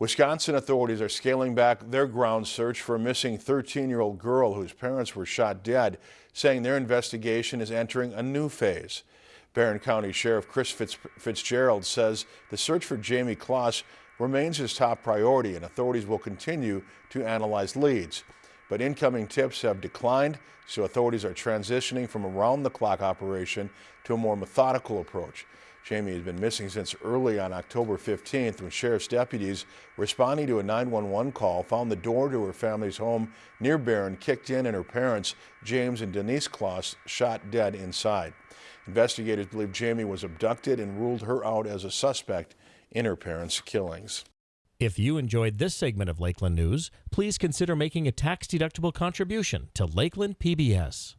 Wisconsin authorities are scaling back their ground search for a missing 13-year-old girl whose parents were shot dead, saying their investigation is entering a new phase. Barron County Sheriff Chris Fitz Fitzgerald says the search for Jayme Closs remains his top priority and authorities will continue to analyze leads. But incoming tips have declined, so authorities are transitioning from around-the-clock operation to a more methodical approach. Jayme has been missing since early on October 15th when sheriff's deputies responding to a 911 call found the door to her family's home near Barron kicked in and her parents, James and Denise Closs, shot dead inside. Investigators believe Jayme was abducted and ruled her out as a suspect in her parents' killings. If you enjoyed this segment of Lakeland News, please consider making a tax-deductible contribution to Lakeland PBS.